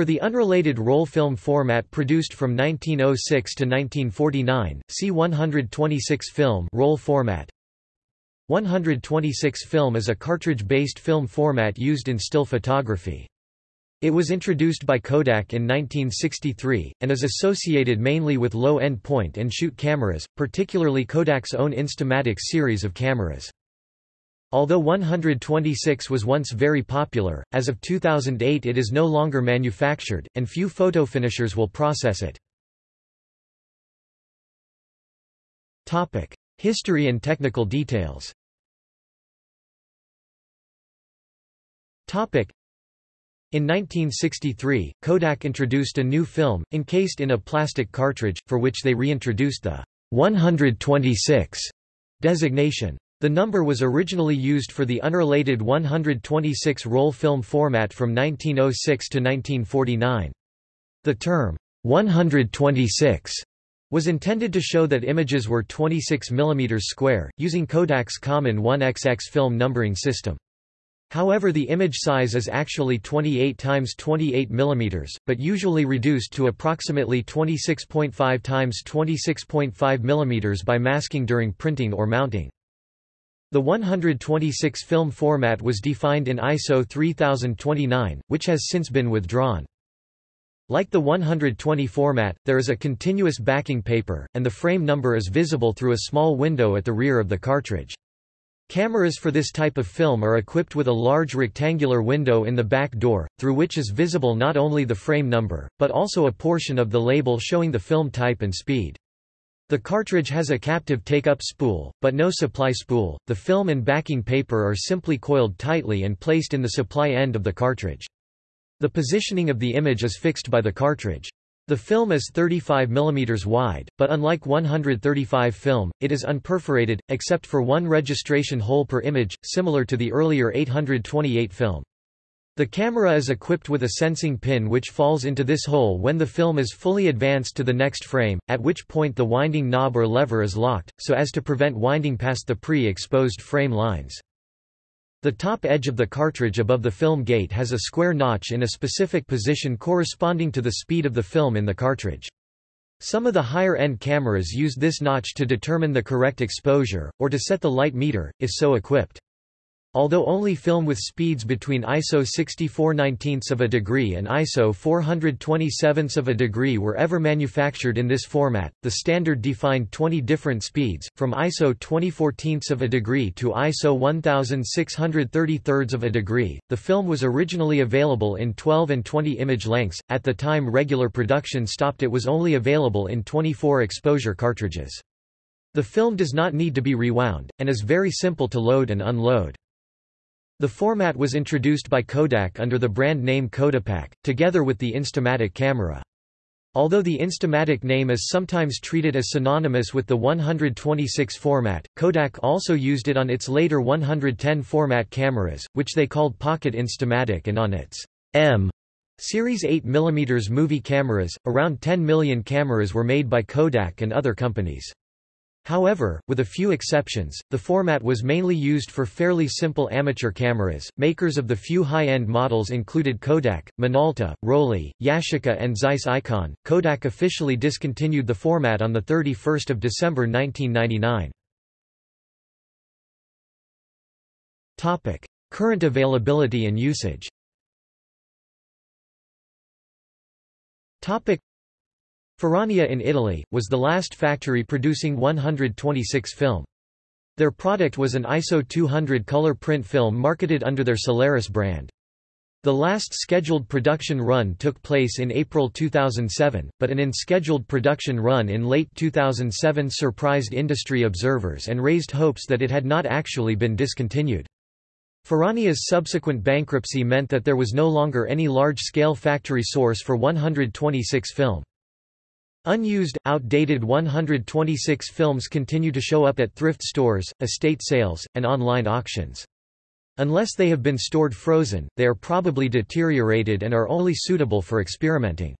For the unrelated roll film format produced from 1906 to 1949, see 126 film roll format. 126 film is a cartridge-based film format used in still photography. It was introduced by Kodak in 1963, and is associated mainly with low-end point-and-shoot cameras, particularly Kodak's own Instamatic series of cameras. Although 126 was once very popular, as of 2008 it is no longer manufactured, and few photo finishers will process it. History and technical details in 1963, Kodak introduced a new film, encased in a plastic cartridge, for which they reintroduced the 126 designation. The number was originally used for the unrelated 126 roll film format from 1906 to 1949. The term, 126, was intended to show that images were 26 mm square, using Kodak's common 1XX film numbering system. However the image size is actually 28 times 28 mm, but usually reduced to approximately 26.5 times 26.5 mm by masking during printing or mounting. The 126 film format was defined in ISO 3029, which has since been withdrawn. Like the 120 format, there is a continuous backing paper, and the frame number is visible through a small window at the rear of the cartridge. Cameras for this type of film are equipped with a large rectangular window in the back door, through which is visible not only the frame number, but also a portion of the label showing the film type and speed. The cartridge has a captive take-up spool, but no supply spool. The film and backing paper are simply coiled tightly and placed in the supply end of the cartridge. The positioning of the image is fixed by the cartridge. The film is 35 mm wide, but unlike 135 film, it is unperforated, except for one registration hole per image, similar to the earlier 828 film. The camera is equipped with a sensing pin which falls into this hole when the film is fully advanced to the next frame, at which point the winding knob or lever is locked, so as to prevent winding past the pre-exposed frame lines. The top edge of the cartridge above the film gate has a square notch in a specific position corresponding to the speed of the film in the cartridge. Some of the higher-end cameras use this notch to determine the correct exposure, or to set the light meter, if so equipped. Although only film with speeds between ISO 64/19 of a degree and ISO 427 of a degree were ever manufactured in this format, the standard defined 20 different speeds, from ISO 2014 of a degree to ISO 1633 of a degree. The film was originally available in 12 and 20 image lengths. At the time regular production stopped, it was only available in 24 exposure cartridges. The film does not need to be rewound, and is very simple to load and unload. The format was introduced by Kodak under the brand name Kodapak, together with the Instamatic camera. Although the Instamatic name is sometimes treated as synonymous with the 126 format, Kodak also used it on its later 110 format cameras, which they called Pocket Instamatic and on its M Series 8 mm movie cameras. Around 10 million cameras were made by Kodak and other companies. However, with a few exceptions, the format was mainly used for fairly simple amateur cameras. Makers of the few high-end models included Kodak, Minolta, Rollei, Yashica and Zeiss Icon. Kodak officially discontinued the format on the 31st of December 1999. Topic: Current availability and usage. Topic: Ferrania in Italy, was the last factory producing 126 film. Their product was an ISO 200 color print film marketed under their Solaris brand. The last scheduled production run took place in April 2007, but an unscheduled production run in late 2007 surprised industry observers and raised hopes that it had not actually been discontinued. Ferrania's subsequent bankruptcy meant that there was no longer any large-scale factory source for 126 film. Unused, outdated 126 films continue to show up at thrift stores, estate sales, and online auctions. Unless they have been stored frozen, they are probably deteriorated and are only suitable for experimenting.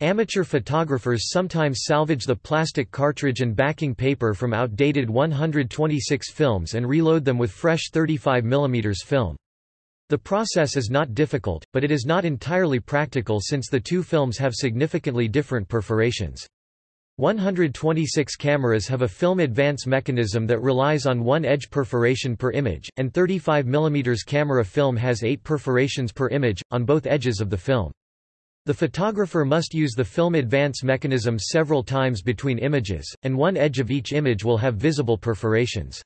Amateur photographers sometimes salvage the plastic cartridge and backing paper from outdated 126 films and reload them with fresh 35 mm film. The process is not difficult, but it is not entirely practical since the two films have significantly different perforations. 126 cameras have a film advance mechanism that relies on one edge perforation per image, and 35 mm camera film has 8 perforations per image, on both edges of the film. The photographer must use the film advance mechanism several times between images, and one edge of each image will have visible perforations.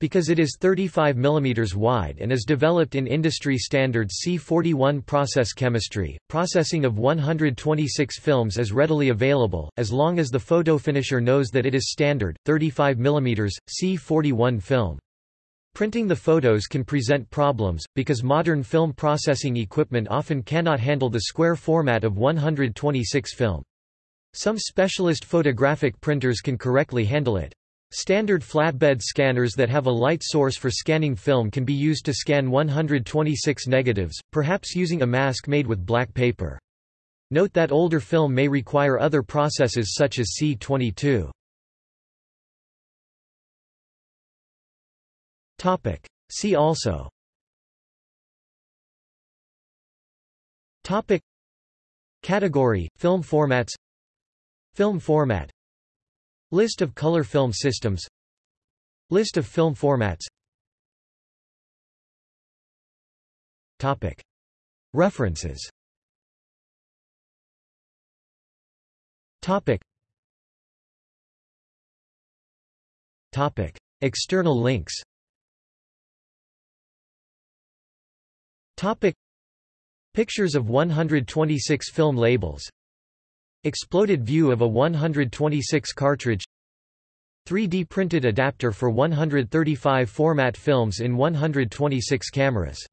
Because it is 35 mm wide and is developed in industry standard C41 process chemistry, processing of 126 films is readily available, as long as the photo finisher knows that it is standard, 35 mm, C41 film. Printing the photos can present problems, because modern film processing equipment often cannot handle the square format of 126 film. Some specialist photographic printers can correctly handle it. Standard flatbed scanners that have a light source for scanning film can be used to scan 126 negatives, perhaps using a mask made with black paper. Note that older film may require other processes such as C22. Topic. See also Topic Category, film formats Film format List of color film systems List of film formats Topic. References Topic. Topic. External links Topic. Pictures of 126 film labels Exploded view of a 126 cartridge. 3D printed adapter for 135 format films in 126 cameras